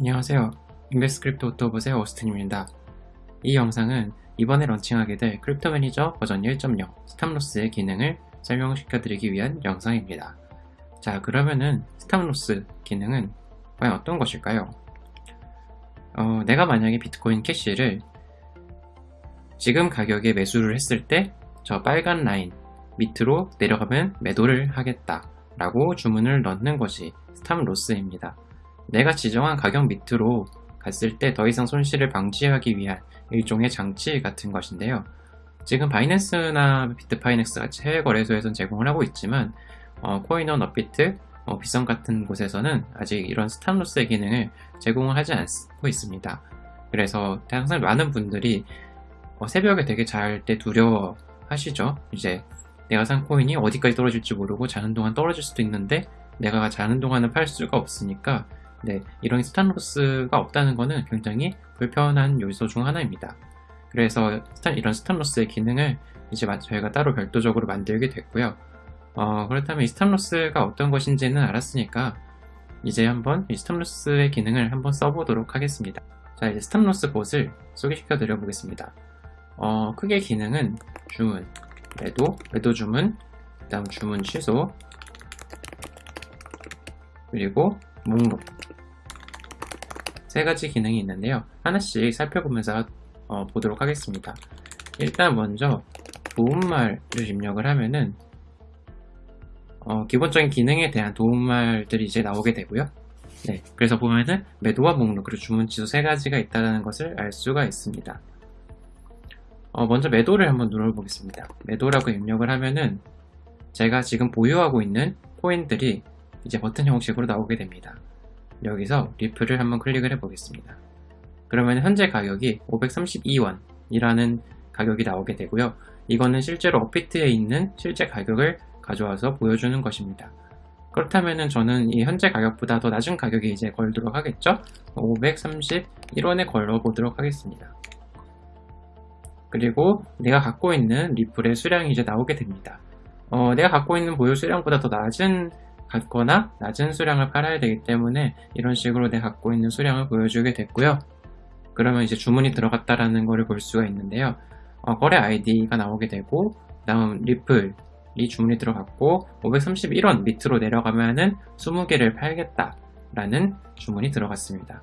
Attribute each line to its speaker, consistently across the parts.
Speaker 1: 안녕하세요. 인베스크립트 오토봇의 오스틴입니다. 이 영상은 이번에 런칭하게 될 Crypto Manager 버전 1.0 stop loss의 기능을 설명시켜 드리기 위한 영상입니다. 자 그러면은 stop loss 기능은 과연 어떤 것일까요? 어, 내가 만약에 비트코인 캐시를 지금 가격에 매수를 했을 때 저 빨간 라인 밑으로 내려가면 매도를 하겠다 라고 주문을 넣는 것이 stop loss입니다. 내가 지정한 가격 밑으로 갔을 때 더 이상 손실을 방지하기 위한 일종의 장치 같은 것인데요. 지금 바이낸스나 비트파이넥스 같이 해외 거래소에서는 제공을 하고 있지만 어, 코인원 업비트, 어, 비썸 같은 곳에서는 아직 이런 stop loss의 기능을 제공을 하지 않고 있습니다. 그래서 항상 많은 분들이 어, 새벽에 되게 잘 때 두려워 하시죠. 이제 내가 산 코인이 어디까지 떨어질지 모르고 자는 동안 떨어질 수도 있는데 내가 자는 동안은 팔 수가 없으니까 네, 이런 stop loss가 없다는 것은 굉장히 불편한 요소 중 하나입니다. 그래서 이런 stop loss의 기능을 이제 저희가 따로 별도적으로 만들게 됐고요. 어, 그렇다면 이 stop loss가 어떤 것인지는 알았으니까 이제 한번 이 stop loss의 기능을 한번 써보도록 하겠습니다. 자, 이제 stop loss 봇을 소개시켜 드려 보겠습니다. 어, 크게 기능은 주문, 매도, 매도 주문, 그 다음 주문 취소, 그리고 목록 세 가지 기능이 있는데요. 하나씩 살펴보면서 어, 보도록 하겠습니다. 일단 먼저 도움말을 입력을 하면은 어, 기본적인 기능에 대한 도움말들이 이제 나오게 되고요. 네, 그래서 보면은 매도와 목록 그리고 주문 취소 세 가지가 있다는 것을 알 수가 있습니다. 어, 먼저 매도를 한번 눌러보겠습니다. 매도라고 입력을 하면은 제가 지금 보유하고 있는 코인들이 이제 버튼 형식으로 나오게 됩니다. 여기서 리플을 한번 클릭을 해 보겠습니다. 그러면 현재 가격이 532원이라는 가격이 나오게 되고요. 이거는 실제로 업비트에 있는 실제 가격을 가져와서 보여주는 것입니다. 그렇다면 저는 이 현재 가격보다 더 낮은 가격에 이제 걸도록 하겠죠? 531원에 걸어 보도록 하겠습니다. 그리고 내가 갖고 있는 리플의 수량이 이제 나오게 됩니다. 어, 내가 갖고 있는 보유 수량보다 더 낮은 같거나 낮은 수량을 팔아야 되기 때문에 이런 식으로 내가 갖고 있는 수량을 보여주게 됐고요. 그러면 이제 주문이 들어갔다라는 것을 볼 수가 있는데요. 어, 거래 아이디가 나오게 되고 다음 리플 이 주문이 들어갔고 531원 밑으로 내려가면은 20개를 팔겠다 라는 주문이 들어갔습니다.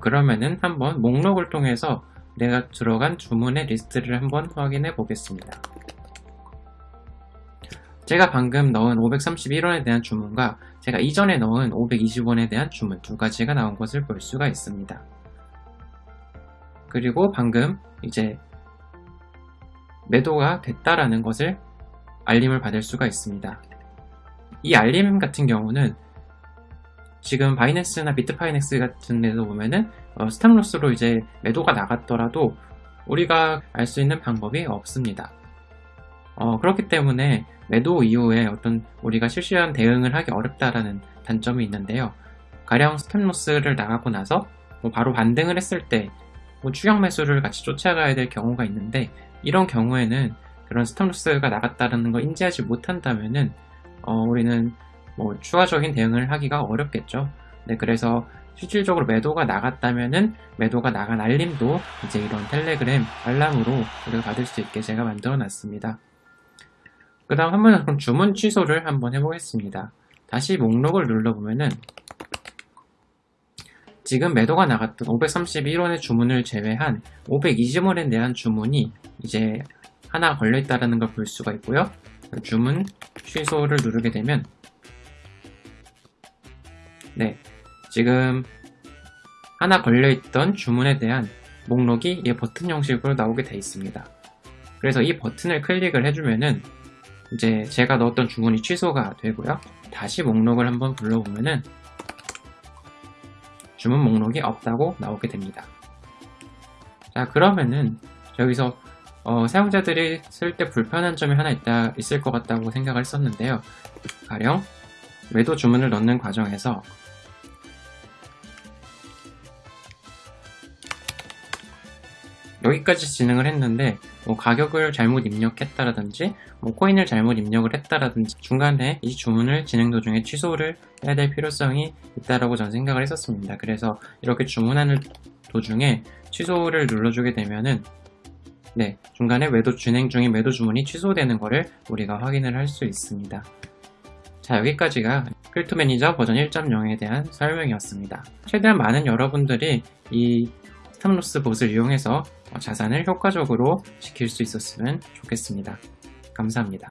Speaker 1: 그러면은 한번 목록을 통해서 내가 들어간 주문의 리스트를 한번 확인해 보겠습니다. 제가 방금 넣은 531원에 대한 주문과 제가 이전에 넣은 520원에 대한 주문 두 가지가 나온 것을 볼 수가 있습니다. 그리고 방금 이제 매도가 됐다라는 것을 알림을 받을 수가 있습니다. 이 알림 같은 경우는 지금 바이낸스나 비트파이넥스 같은 데서 보면은 어, stop loss로 이제 매도가 나갔더라도 우리가 알 수 있는 방법이 없습니다. 어, 그렇기 때문에 매도 이후에 어떤 우리가 실시간 대응을 하기 어렵다라는 단점이 있는데요. 가령 stop loss를 나가고 나서 뭐 바로 반등을 했을 때 뭐 추격 매수를 같이 쫓아가야 될 경우가 있는데 이런 경우에는 그런 스탑로스가 나갔다는 걸 인지하지 못한다면은 어, 우리는 뭐 추가적인 대응을 하기가 어렵겠죠. 네, 그래서 실질적으로 매도가 나갔다면은 매도가 나간 알림도 이제 이런 텔레그램 알람으로 우리가 받을 수 있게 제가 만들어 놨습니다. 그 다음 한번 그럼 주문 취소를 한번 해보겠습니다. 다시 목록을 눌러보면은 지금 매도가 나갔던 531원의 주문을 제외한 520원에 대한 주문이 이제 하나 걸려있다는 걸 볼 수가 있고요. 주문 취소를 누르게 되면 네 지금 하나 걸려있던 주문에 대한 목록이 이 버튼 형식으로 나오게 되어 있습니다. 그래서 이 버튼을 클릭을 해주면은 이제 제가 넣었던 주문이 취소가 되고요. 다시 목록을 한번 불러보면은 주문 목록이 없다고 나오게 됩니다. 자 그러면은 여기서 어, 사용자들이 쓸 때 불편한 점이 하나 있다, 있을 것 같다고 생각을 했었는데요. 가령 매도 주문을 넣는 과정에서 여기까지 진행을 했는데 뭐 가격을 잘못 입력했다라든지 뭐 코인을 잘못 입력을 했다라든지 중간에 이 주문을 진행 도중에 취소를 해야 될 필요성이 있다라고 저는 생각을 했었습니다. 그래서 이렇게 주문하는 도중에 취소를 눌러주게 되면은 네, 중간에 매도 진행 중인 매도 주문이 취소되는 것을 우리가 확인을 할 수 있습니다. 자, 여기까지가 Crypto Manager 버전 1.0에 대한 설명이었습니다. 최대한 많은 여러분들이 이 stop loss 봇을 이용해서 자산을 효과적으로 지킬 수 있었으면 좋겠습니다. 감사합니다.